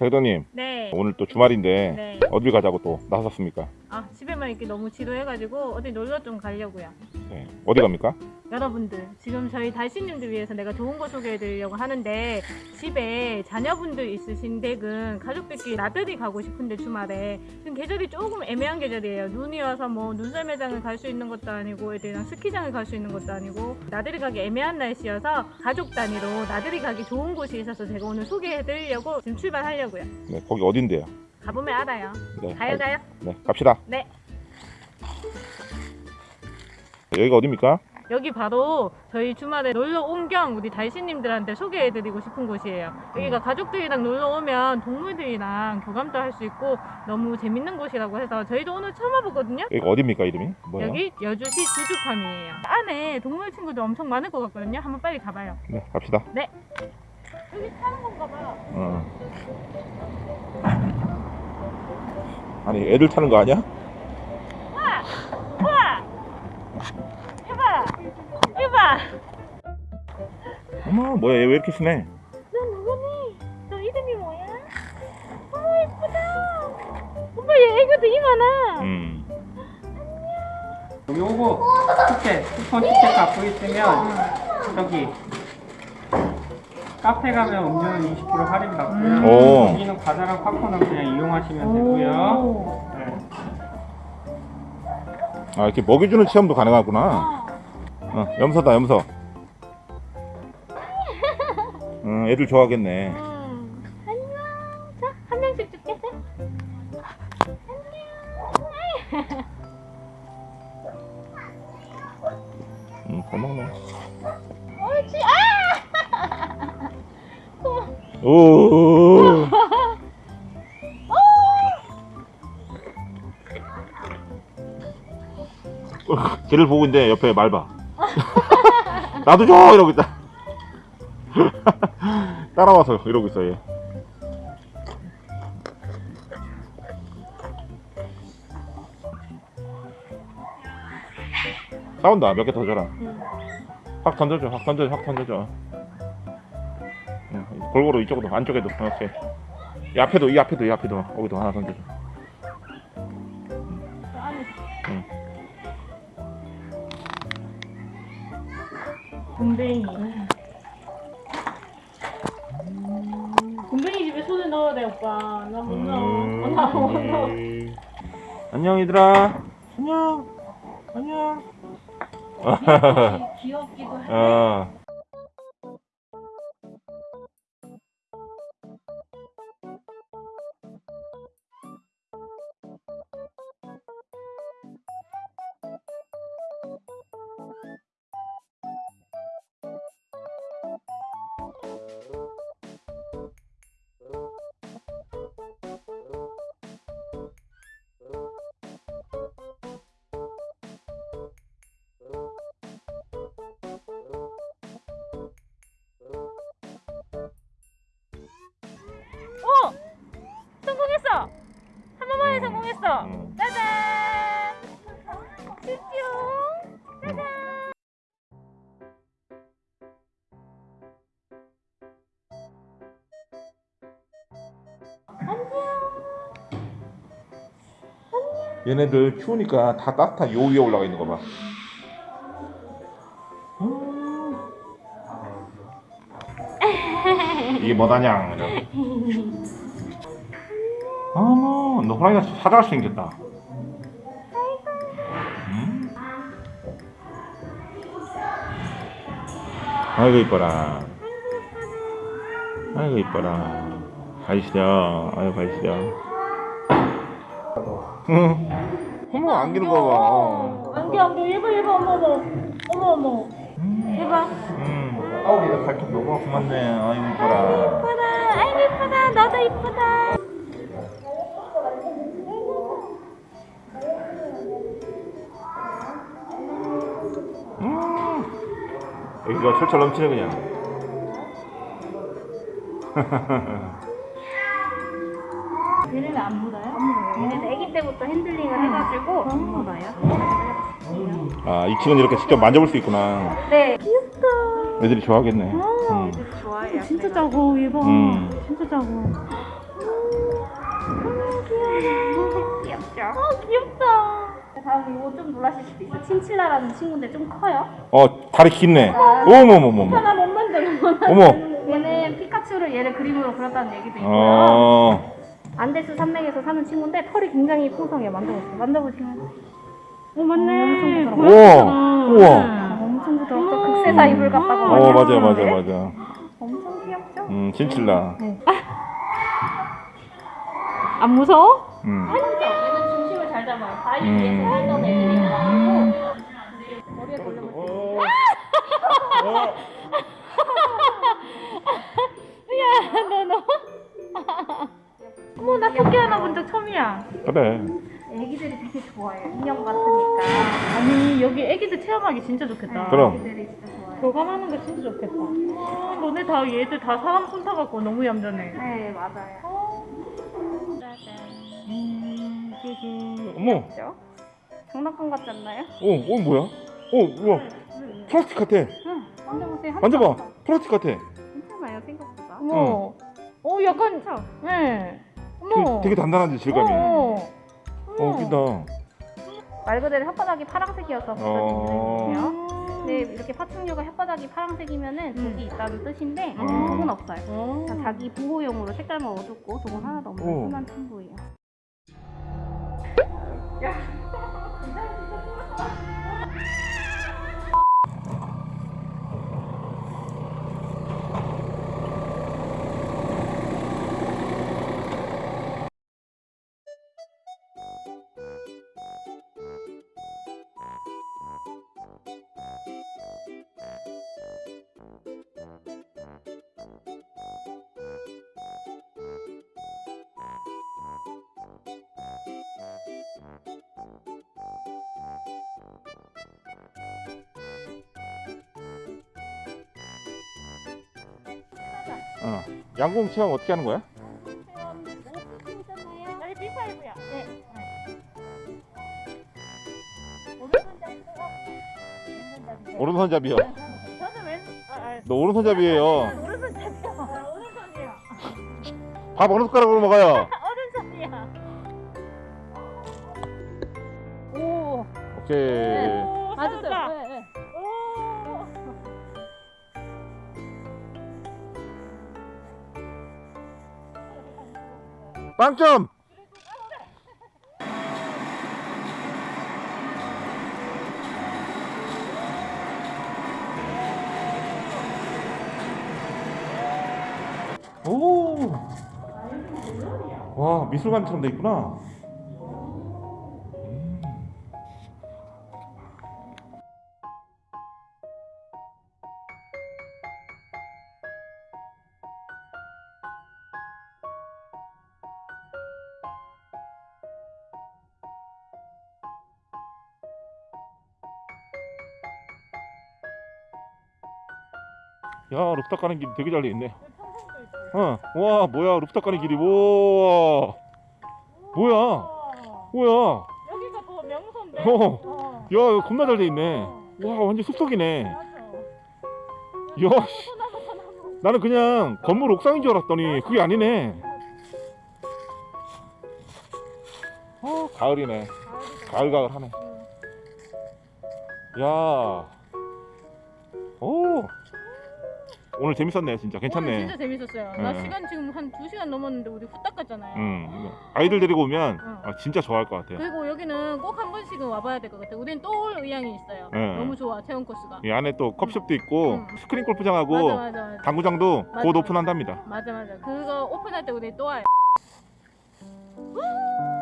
대도님 네. 오늘 또 주말인데 네. 어딜 가자고 또 나섰습니까? 아 집에만 있기 너무 지루해가지고 어디 놀러 좀 가려고요. 네. 어디 갑니까? 여러분들 지금 저희 달씨님들 위해서 내가 좋은 거 소개해 드리려고 하는데 집에 자녀분들 있으신 댁은 가족들끼리 나들이 가고 싶은데 주말에 지금 계절이 조금 애매한 계절이에요. 눈이 와서 뭐 눈썰 매장을 갈 수 있는 것도 아니고 애들이랑 스키장을 갈 수 있는 것도 아니고 나들이 가기 애매한 날씨여서 가족 단위로 나들이 가기 좋은 곳이 있어서 제가 오늘 소개해 드리려고 지금 출발하려고요. 네, 거기 어딘데요? 가보면 알아요. 네, 가요 알- 가요. 네, 갑시다. 네. 여기가 어딥니까? 여기 바로 저희 주말에 놀러 온 겸 우리 달씨님들한테 소개해드리고 싶은 곳이에요. 여기가 가족들이랑 놀러 오면 동물들이랑 교감도 할 수 있고 너무 재밌는 곳이라고 해서 저희도 오늘 처음 와보거든요. 여기 어딥니까 이름이? 뭐예요? 여기 여주시 주주팜이에요. 안에 동물 친구들 엄청 많을 것 같거든요. 한번 빨리 가봐요. 네, 갑시다. 여기 타는 건가 봐요. 어. 아니 애들 타는 거 아니야? 어머 뭐야 얘 왜 이렇게 순해? 너 누구니? 너 이름이 뭐야? 어머 예쁘다. 오빠 얘 되게 많아. 음. 요거 티켓, 쿠폰 티켓 갖고 있으면 저기 카페 가면 음료는 20% 할인 받고요. 오. 여기는 과자랑 팝콘은 그냥 이용하시면 되고요. 오. 네. 아 이렇게 먹여주는 체험도 가능하구나. 어, 염소다 염소. 응, 애들 좋아하겠네. 음. 안녕. 자, 한 명씩 줄게. 안녕. 응, 잘 먹네. 옳지. 아! 오. 걔를 보고 있는데 옆에 말 봐. 나도 줘 이러고 있다. 따라와서 이러고 있어 얘. 싸운다 몇 개 더 줘라. 응. 확 던져줘, 확 던져줘, 확 던져줘. 응, 골고루 이쪽으로, 안쪽에도, 오케이. 이 앞에도, 이 앞에도, 이 앞에도, 거기도 하나 던져줘. 응. 곰뱅이 오빠. 나못 넣어. 어, 나못 넣어. 음. 안녕, 얘들아. 안녕. 안녕. 귀엽기도 해. 어. 번만에 음. 짜잔! 얘네들 추우니까 다 따뜻한 요 위에 올라가 있는 거 봐. 음. 이게 뭐다냐? 어머, 너 호랑이가 사자같이 생겼다. 음? 아이고 이뻐라. 아이고 이뻐라. 가시죠. 아이고 가시죠. 응. 어머 안기는 거 봐. 어. 안겨 안겨 얘봐 얘봐 어머 어머 어머 어머 음. 얘봐 음. 아우 얘가 발톱 너무 고맙네. 아이고 이뻐라. 이쁘다 아이고 이쁘다 너도 이쁘다 여기가 철철 넘치네 그냥. 얘네는 안 물어요 얘네는 아기 때부터 핸들링을 해가지고 안 물어요 아, 이 친구는 이렇게 직접 만져볼 수 있구나. 네 귀엽다 애들이 좋아하겠네. 어, 음. 애들 좋아해요 진짜 작어 얘봐 음. 진짜 작어 귀엽죠? 아 귀엽다. 다음 이거 좀 놀라실 수도 있어. 친칠라라는 친구인데 좀 커요. 어 다리 긴네. 어머머머머. 하나 못 만드는 어머. 얘는 피카츄를 얘를 그림으로 그렸다는 얘기도 있고요. 어. 안데스 산맥에서 사는 친구인데 털이 굉장히 풍성해요. 만져보세요. 만져보시면 오 맞네. 엄청 우와. 우와. 아, 엄청 부드럽고 극세사 이불 같다고 어 많이 맞아 맞아 하시는데 맞아. 엄청 귀엽죠? 음 진칠라. 안 무서워? 음. 얘는 중심을 잘 잡아요. 바위 음. 위에서 살던 애들이라가지고 머리에 걸려면 어. 어. 야, 너 너. 어머, 나 토끼 하나 본 적 처음이야. 그래. 애기들이 되게 좋아해요. 인형 같으니까 아니, 여기 애기들 체험하기 진짜 좋겠다. 그럼. 애기들이 진짜 좋아해요. 교감하는 거 진짜 좋겠다. 아, 너네 다 얘들 다 사람 손 타갖고 너무 얌전해. 네 맞아요. 음, 어머. 그렇죠? 장난감 같지 않나요? 어, 어 뭐야? 어, 우와. 플라스틱 같아. 응. 만져보세요. 한 만져봐. 번. 플라스틱 같아. 괜찮아요 생각보다. 어머. 어, 약간, 그렇죠? 네. 어머. 되게, 되게 단단하지 질감이. 어. 어, 웃긴다. 말 그대로 혓바닥이 파란색이어서 어. 붙여주세요. 네 이렇게 파충류가 혓바닥이 파란색이면은 음. 독이 있다는 뜻인데 음. 독은 없어요. 어. 자, 자기 보호용으로 색깔만 어둡고 독은 하나도 없는 오. 순한 친구예요. 어. 양궁 체험 어떻게 하는 거야? 여기 비파이브야. 네. 오른손잡이요. 저는 왼, 아, 아, 너 오른손잡이에요. 오른손잡이야. 오른손이야. 밥 어느 숟가락으로 먹어요? 오른손이야. 오. 오케이. 빵점. 오. 와 미술관처럼 돼 있구나. 야 루프탑 가는 길 되게 잘 돼 있네. 어, 와 뭐야 루프탑 가는 길이 뭐 뭐야 뭐야 여기가 더 명소인데. 어. 어. 야 겁나 잘 돼 있네. 와 완전 숲속이네. 야 씨. 나는 그냥 건물 옥상인 줄 알았더니 그게 아니네. 어 가을이네. 가을가을하네. 야. 오. 오늘 재밌었네 진짜 오늘 괜찮네. 진짜 재밌었어요. 나 네. 시간 지금 한 2시간 넘었는데 우리 후딱 갔잖아요. 응. 아이들 데리고 오면 응. 아, 진짜 좋아할 것 같아. 그리고 여기는 꼭 한 번씩은 와봐야 될 것 같아. 우린 또 올 의향이 있어요. 네. 너무 좋아 체험 코스가. 이 안에 또 컵숍도 있고 응. 스크린 골프장하고 맞아 맞아 맞아. 당구장도 맞아, 곧. 오픈한답니다. 맞아 맞아. 그거 오픈할 때 우리 또 와요.